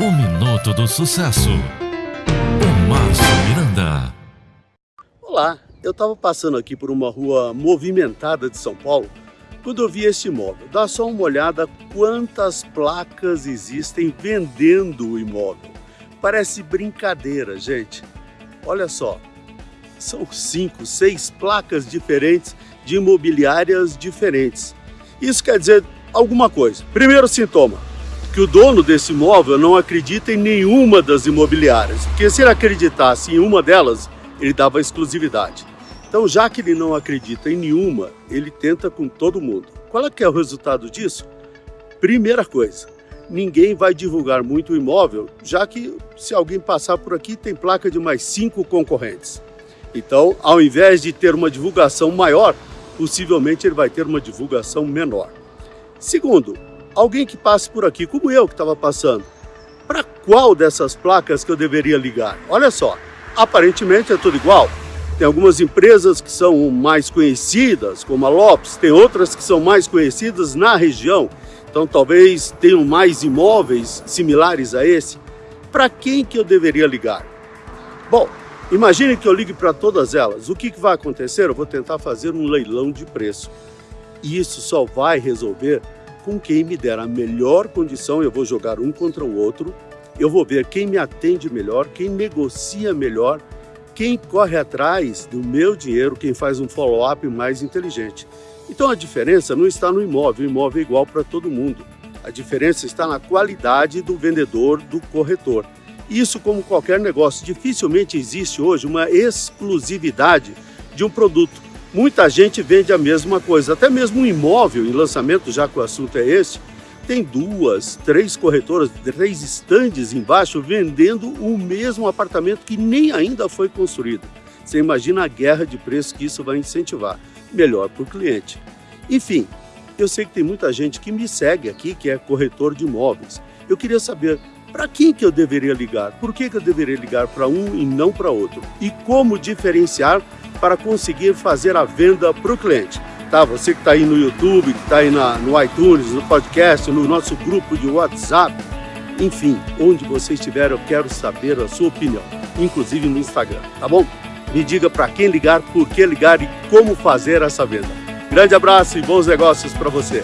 O Minuto do Sucesso. O Márcio Miranda. Olá, eu estava passando aqui por uma rua movimentada de São Paulo quando eu vi este imóvel. Dá só uma olhada quantas placas existem vendendo o imóvel. Parece brincadeira, gente. Olha só, são cinco, seis placas diferentes de imobiliárias diferentes. Isso quer dizer alguma coisa. Primeiro sintoma, que o dono desse imóvel não acredita em nenhuma das imobiliárias, porque se ele acreditasse em uma delas, ele dava exclusividade. Então, já que ele não acredita em nenhuma, ele tenta com todo mundo. Qual é que é o resultado disso? Primeira coisa, ninguém vai divulgar muito o imóvel, já que se alguém passar por aqui tem placa de mais cinco concorrentes. Então, ao invés de ter uma divulgação maior, possivelmente ele vai ter uma divulgação menor. Segundo, alguém que passe por aqui, como eu que estava passando, para qual dessas placas que eu deveria ligar? Olha só, aparentemente é tudo igual. Tem algumas empresas que são mais conhecidas, como a Lopes, tem outras que são mais conhecidas na região, então talvez tenham mais imóveis similares a esse. Para quem que eu deveria ligar? Bom, imagine que eu ligue para todas elas. O que, que vai acontecer? Eu vou tentar fazer um leilão de preço. E isso só vai resolver com quem me der a melhor condição, eu vou jogar um contra o outro, eu vou ver quem me atende melhor, quem negocia melhor, quem corre atrás do meu dinheiro, quem faz um follow-up mais inteligente. Então a diferença não está no imóvel, o imóvel é igual para todo mundo. A diferença está na qualidade do vendedor, do corretor. Isso como qualquer negócio, dificilmente existe hoje uma exclusividade de um produto. Muita gente vende a mesma coisa, até mesmo um imóvel em lançamento, já que o assunto é esse, tem duas, três corretoras, três estandes embaixo vendendo o mesmo apartamento que nem ainda foi construído. Você imagina a guerra de preço que isso vai incentivar. Melhor para o cliente. Enfim, eu sei que tem muita gente que me segue aqui, que é corretor de imóveis. Eu queria saber para quem que eu deveria ligar? Por que, que eu deveria ligar para um e não para outro? E como diferenciar para conseguir fazer a venda para o cliente. Tá? Você que está aí no YouTube, que está aí na, no iTunes, no podcast, no nosso grupo de WhatsApp, enfim, onde você estiver, eu quero saber a sua opinião, inclusive no Instagram, tá bom? Me diga para quem ligar, por que ligar e como fazer essa venda. Grande abraço e bons negócios para você.